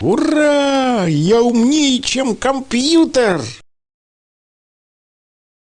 Ура! Я умнее, чем компьютер!